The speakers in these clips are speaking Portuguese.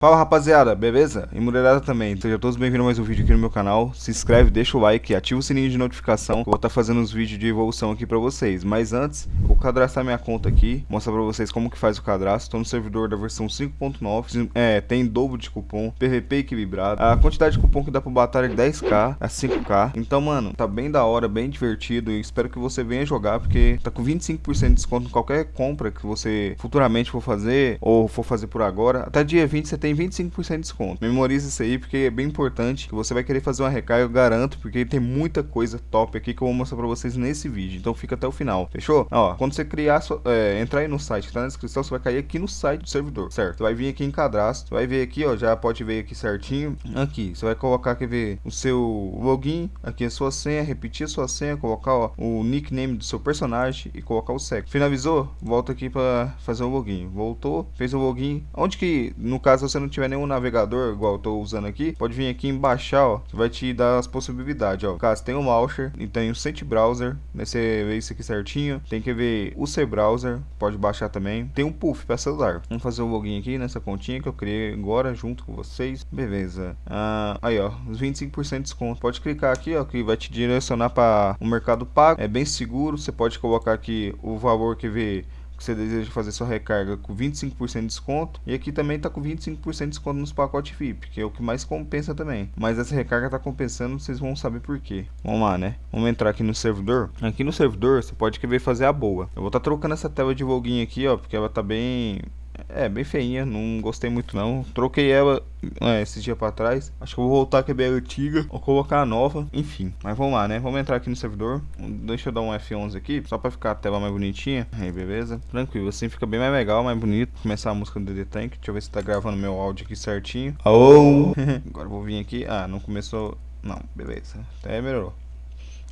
Fala rapaziada, beleza? E mulherada também, sejam todos bem-vindos a mais um vídeo aqui no meu canal. Se inscreve, deixa o like, ativa o sininho de notificação Eu vou estar tá fazendo uns vídeos de evolução aqui pra vocês. Mas antes, eu vou cadastrar minha conta aqui Mostrar pra vocês como que faz o cadastro. Estou no servidor da versão 5.9 é, Tem dobro de cupom, PVP equilibrado. A quantidade de cupom que dá pro batalha é 10k, é 5k Então mano, tá bem da hora, bem divertido E espero que você venha jogar Porque tá com 25% de desconto em qualquer compra que você futuramente for fazer Ou for fazer por agora. Até dia 20 você tem tem 25% de desconto. Memorize isso aí porque é bem importante que você vai querer fazer uma recarga, eu garanto, porque tem muita coisa top aqui que eu vou mostrar pra vocês nesse vídeo. Então fica até o final, fechou? Ó, quando você criar, é, entrar aí no site que tá na descrição, você vai cair aqui no site do servidor, certo? Você vai vir aqui em cadastro, vai ver aqui, ó, já pode ver aqui certinho. Aqui, você vai colocar, quer ver, o seu login, aqui a sua senha, repetir a sua senha, colocar, ó, o nickname do seu personagem e colocar o sexo. Finalizou? Volta aqui pra fazer o login. Voltou, fez o login. Onde que, no caso, você você não tiver nenhum navegador, igual eu tô usando aqui, pode vir aqui em baixar, ó, vai te dar as possibilidades, ó. Caso tem o launcher e tem o Sent Browser, né, você vê isso aqui certinho, tem que ver o C Browser, pode baixar também. Tem um Puff para celular. Vamos fazer o login aqui nessa continha que eu criei agora junto com vocês. Beleza. Ah, aí, ó, os 25% de desconto. Pode clicar aqui, ó, que vai te direcionar para o mercado pago. É bem seguro, você pode colocar aqui o valor que vê que você deseja fazer sua recarga com 25% de desconto. E aqui também está com 25% de desconto nos pacotes VIP, que é o que mais compensa também. Mas essa recarga está compensando, vocês vão saber por quê. Vamos lá, né? Vamos entrar aqui no servidor. Aqui no servidor, você pode querer fazer a boa. Eu vou estar tá trocando essa tela de login aqui, ó, porque ela tá bem é, bem feinha, não gostei muito não. Troquei ela é, esses dias pra trás. Acho que eu vou voltar que é bem antiga. Ou colocar a nova. Enfim, mas vamos lá, né? Vamos entrar aqui no servidor. Deixa eu dar um F11 aqui, só pra ficar a tela mais bonitinha. Aí, beleza. Tranquilo, assim fica bem mais legal, mais bonito. Começar a música do DD Tank. Deixa eu ver se tá gravando meu áudio aqui certinho. Oh! Agora vou vir aqui. Ah, não começou... Não, beleza. Até melhorou.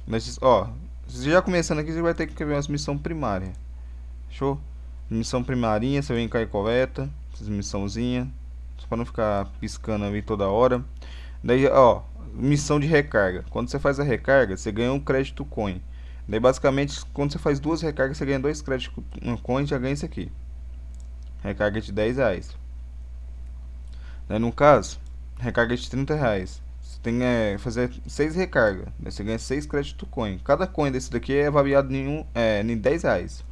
Mas, ó, já começando aqui, você vai ter que ver umas missões primárias. Show? Missão primarinha, você vem cá e coleta. Missãozinha. Só pra não ficar piscando ali toda hora. Daí, ó, missão de recarga. Quando você faz a recarga, você ganha um crédito coin. Daí, basicamente, quando você faz duas recargas, você ganha dois créditos coin já ganha isso aqui. Recarga de 10 reais. Daí, no caso, recarga de 30 reais. Você tem que é, fazer 6 recargas. Daí você ganha 6 créditos coin. Cada coin desse daqui é variado em, um, é, em 10 reais.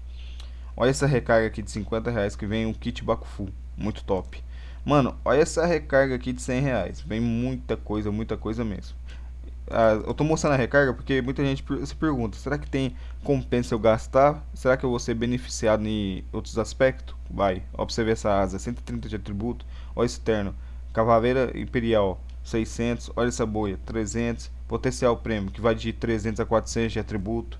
Olha essa recarga aqui de 50 reais que vem um kit Bakufu. Muito top. Mano, olha essa recarga aqui de 100 reais. Vem muita coisa, muita coisa mesmo. Ah, eu tô mostrando a recarga porque muita gente se pergunta, será que tem compensa eu gastar? Será que eu vou ser beneficiado em outros aspectos? Vai, ó pra você ver essa asa, 130 de atributo, olha esse terno, Cavaleira Imperial, 600, olha essa boia, 300, potencial prêmio, que vai de 300 a 400 de atributo,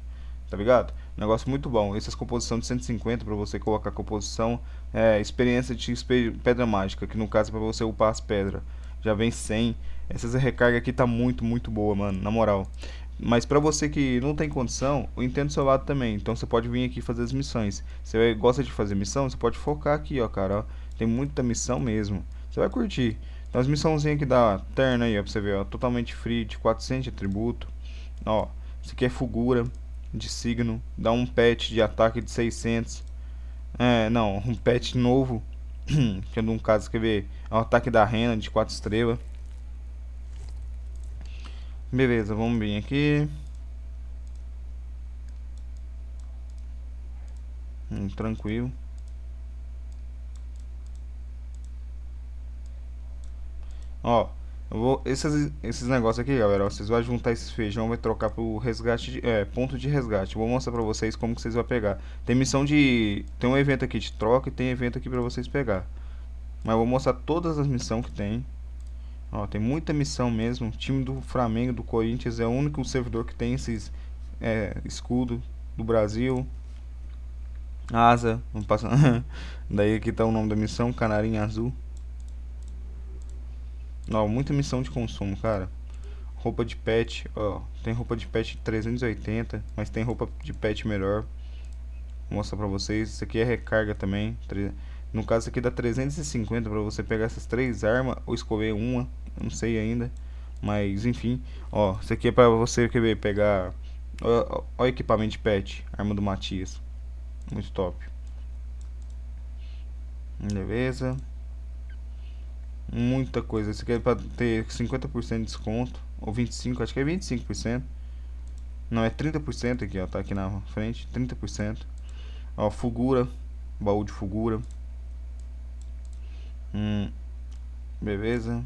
tá ligado? Negócio muito bom. Essas composição de 150 para você colocar composição. É, experiência de pedra mágica, que no caso é para você upar as pedras. Já vem 100. Essas recarga aqui tá muito, muito boa, mano, na moral. Mas para você que não tem condição, eu entendo do seu lado também. Então você pode vir aqui fazer as missões. Você gosta de fazer missão, você pode focar aqui, ó, cara. Ó. Tem muita missão mesmo. Você vai curtir. Então as missãozinhas aqui da Terna aí, ó, pra você ver, ó. Totalmente free, de 400 de atributo. Ó, isso aqui é Fugura de signo, dá um patch de ataque de 600. É, não, um patch novo, que um caso, quer ver, é o ataque da rena de 4 estrelas. Beleza, vamos vir aqui. Hum, tranquilo. Ó, vou, esses, esses negócios aqui, galera, vocês vão juntar esses feijão, vai trocar pro resgate, de, é, ponto de resgate. vou mostrar pra vocês como que vocês vão pegar. Tem missão de, tem um evento aqui de troca e tem evento aqui pra vocês pegar. Mas vou mostrar todas as missões que tem. Ó, tem muita missão mesmo. O time do Flamengo, do Corinthians é o único servidor que tem esses é, escudo do Brasil. Asa, vamos passar. Daí aqui tá o nome da missão, Canarinho Azul. Ó, muita missão de consumo, cara. Roupa de pet, ó. Tem roupa de pet 380, mas tem roupa de pet melhor. Vou mostrar pra vocês. Isso aqui é recarga também. No caso aqui dá 350 pra você pegar essas três armas ou escolher uma. Não sei ainda. Mas enfim, ó. Isso aqui é pra você querer pegar. Ó, ó, equipamento de pet. Arma do Matias. Muito top. Beleza. Muita coisa. Esse aqui é pra ter 50% de desconto. Ou 25%, acho que é 25%. Não, é 30% aqui, ó. Tá aqui na frente. 30%. Ó, Fugura. Baú de Fugura. Hum, beleza.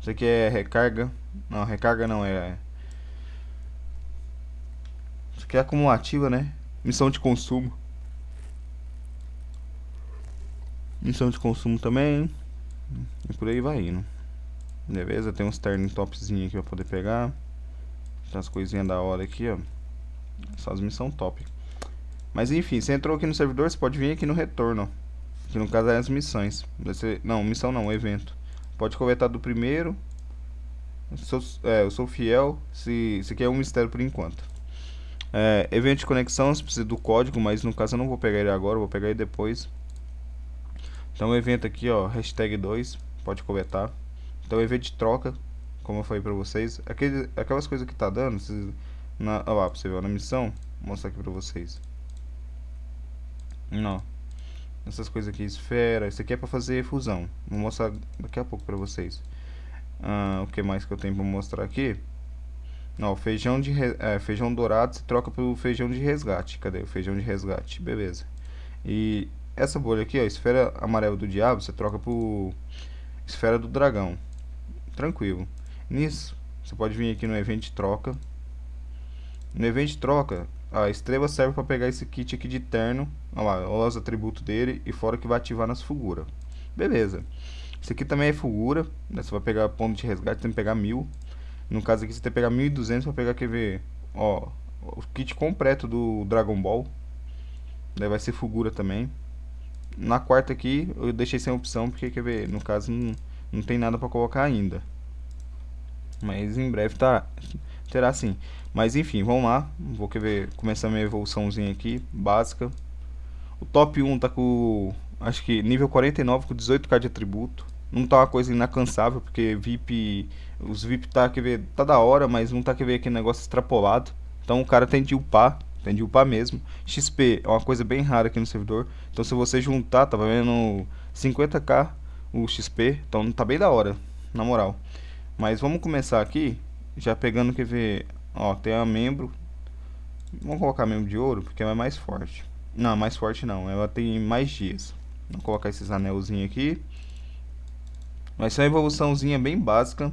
Isso aqui é recarga. Não, recarga não, é... Isso aqui é acumulativa, né? Missão de consumo. Missão de consumo também. E por aí vai indo. Beleza, tem uns ternos topzinho aqui pra poder pegar. Tem as coisinhas da hora aqui, ó. Essas missões top. Mas enfim, você entrou aqui no servidor, você pode vir aqui no retorno, Que no caso é as missões. Ser, não, missão não, evento. Pode coletar do primeiro. Eu sou, é, eu sou fiel. Se, se quer um mistério por enquanto. É, evento de conexão, você precisa do código, mas no caso eu não vou pegar ele agora, vou pegar ele depois. Então o evento aqui, ó, hashtag 2, pode coletar. Então evento de troca, como eu falei pra vocês. Aquele, aquelas coisas que tá dando, vocês, na, ó lá, você ver, na missão, vou mostrar aqui pra vocês. Não. Essas coisas aqui, esfera, isso aqui é pra fazer fusão. Vou mostrar daqui a pouco pra vocês. Ah, o que mais que eu tenho pra mostrar aqui? Não, feijão de é, feijão dourado se troca pelo feijão de resgate. Cadê o feijão de resgate? Beleza. E essa bolha aqui, ó, esfera amarela do diabo, você troca por esfera do dragão. Tranquilo. Nisso, você pode vir aqui no evento de troca. No evento de troca, a estrela serve para pegar esse kit aqui de terno. Olha lá, olha os atributos dele e fora que vai ativar nas figuras. Beleza. Esse aqui também é figura. Né? Você vai pegar ponto de resgate, tem que pegar mil. No caso aqui você tem que pegar 1200 para pegar, quer ver, ó, o kit completo do Dragon Ball. Daí vai ser Fugura também. Na quarta aqui eu deixei sem opção porque, quer ver, no caso não, não tem nada para colocar ainda. Mas em breve tá, terá sim. Mas enfim, vamos lá. Vou quer ver, começar minha evoluçãozinha aqui, básica. O top 1 tá com, acho que nível 49 com 18k de atributo não tá uma coisa inacansável, porque VIP, os VIP tá, quer ver, tá da hora, mas não tá quer ver aquele negócio extrapolado. Então o cara tem de upar, tem de upar mesmo. XP é uma coisa bem rara aqui no servidor. Então se você juntar, tá vendo 50k o XP, então tá bem da hora, na moral. Mas vamos começar aqui, já pegando, quer ver, ó, tem a membro. Vamos colocar membro de ouro, porque é mais forte. Não, mais forte não, ela tem mais dias. Vamos colocar esses anelzinhos aqui. Mas é uma evoluçãozinha bem básica.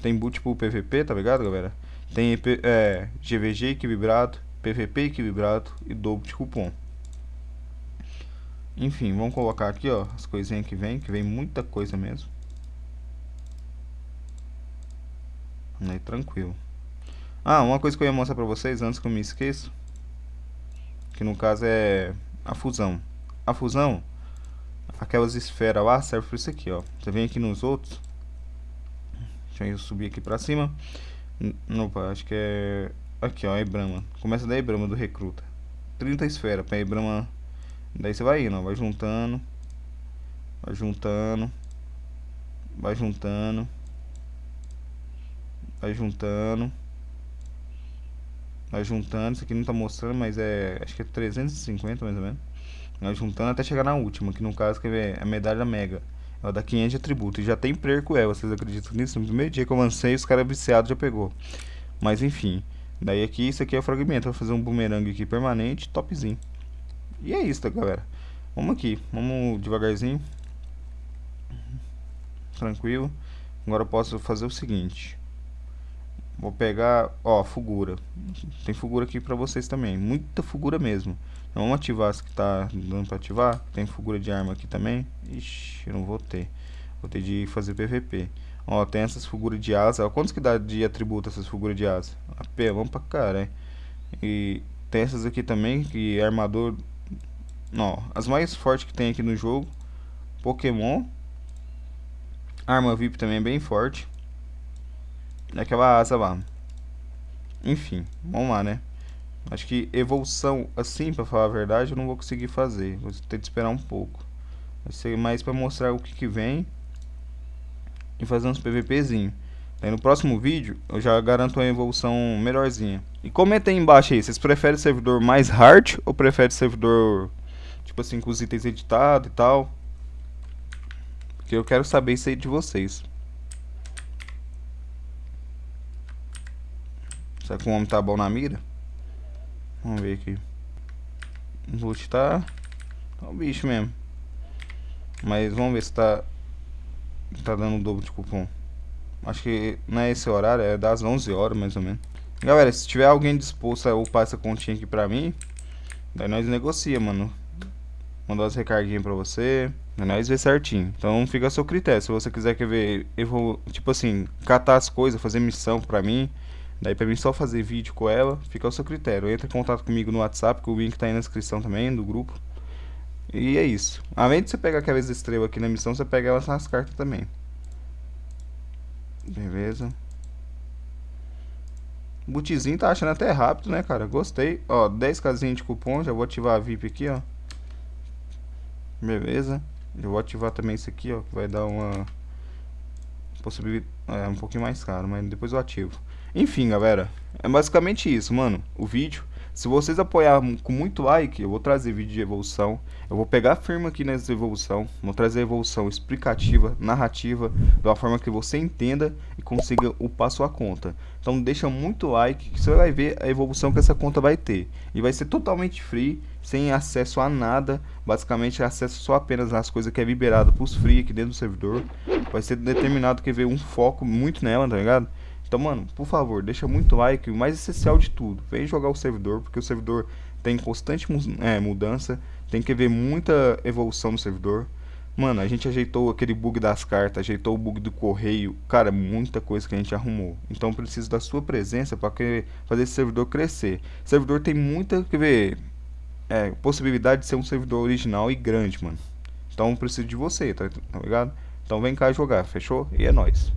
Tem boot pro PVP, tá ligado, galera? Tem é, GVG equilibrado, PVP equilibrado e dobro de cupom. Enfim, vamos colocar aqui, ó, as coisinhas que vem, que vem muita coisa mesmo. Aí, tranquilo. Ah, uma coisa que eu ia mostrar pra vocês antes que eu me esqueça. Que no caso é a fusão. A fusão, aquelas esferas lá serve para isso aqui, ó. Você vem aqui nos outros. Deixa eu subir aqui para cima. Opa, acho que é... Aqui, ó, Ebrama. Começa da Ebrama do recruta. 30 esferas para Ebrama. Daí você vai indo, ó. Vai juntando. Vai juntando. Vai juntando. Vai juntando. Vai juntando. Isso aqui não tá mostrando, mas é... Acho que é 350 mais ou menos. Nós juntando até chegar na última, que no caso é a medalha mega. Ela dá 500 de atributo. E já tem perco ela, vocês acreditam nisso? No primeiro dia que eu lancei, os caras viciados já pegou. Mas enfim. Daí aqui, isso aqui é o fragmento. Vou fazer um boomerang aqui permanente, topzinho. E é isso, galera. Vamos aqui. Vamos devagarzinho. Tranquilo. Agora eu posso fazer o seguinte. Vou pegar, ó, figura. Tem figura aqui pra vocês também. Muita figura mesmo. Então, vamos ativar as que tá dando pra ativar. Tem figura de arma aqui também. Ixi, eu não vou ter. Vou ter de fazer PVP. Ó, tem essas figuras de asa. Ó, quantos que dá de atributo essas figuras de asa? Apelão pra cara, hein? E tem essas aqui também, que é armador... Ó, as mais fortes que tem aqui no jogo. Pokémon. Arma VIP também é bem forte naquela asa lá. Enfim, vamos lá, né? Acho que evolução assim, pra falar a verdade, eu não vou conseguir fazer. Vou ter que esperar um pouco. Vai ser mais pra mostrar o que que vem. E fazer uns PVPzinho. Aí no próximo vídeo, eu já garanto uma evolução melhorzinha. E comenta aí embaixo aí, vocês preferem servidor mais hard ou preferem servidor, tipo assim, com os itens editados e tal? Que eu quero saber isso aí de vocês. Será que o homem tá bom na mira? Vamos ver aqui. O loot tá... Tá o bicho mesmo. Mas vamos ver se tá... Tá dando o dobro de cupom. Acho que não é esse horário, é das 11 horas mais ou menos. Galera, se tiver alguém disposto a upar essa continha aqui pra mim, daí nós negocia, mano. Mandar as recarguinhas pra você, daí nós vê certinho. Então fica a seu critério. Se você quiser quer ver, eu vou, tipo assim, catar as coisas, fazer missão pra mim, daí pra mim só fazer vídeo com ela, fica ao seu critério. Entra em contato comigo no WhatsApp, que o link tá aí na descrição também, do grupo. E é isso. Além de você pegar aquelas estrelas aqui na missão, você pega elas nas cartas também. Beleza. O bootzinho tá achando até rápido, né, cara? Gostei. Ó, 10 casinhas de cupom. Já vou ativar a VIP aqui, ó. Beleza. Já vou ativar também isso aqui, ó. Que vai dar uma... Possibilidade... É, um pouquinho mais caro, mas depois eu ativo. Enfim, galera. É basicamente isso, mano. O vídeo. Se vocês apoiarem com muito like, eu vou trazer vídeo de evolução. Eu vou pegar firma aqui nessa evolução. Vou trazer evolução explicativa, narrativa, de uma forma que você entenda e consiga upar sua conta. Então deixa muito like que você vai ver a evolução que essa conta vai ter. E vai ser totalmente free, sem acesso a nada. Basicamente acesso só apenas às coisas que é liberado para os free aqui dentro do servidor. Vai ser determinado que ver um foco muito nela, tá ligado? Então, mano, por favor, deixa muito like. O mais essencial de tudo, vem jogar o servidor, porque o servidor tem constante é, mudança. Tem que ver muita evolução no servidor. Mano, a gente ajeitou aquele bug das cartas, ajeitou o bug do correio. Cara, muita coisa que a gente arrumou. Então, preciso da sua presença para fazer esse servidor crescer. O servidor tem muita, quer ver, é, possibilidade de ser um servidor original e grande, mano. Então, preciso de você, tá, tá ligado? Então, vem cá jogar, fechou? E é nóis.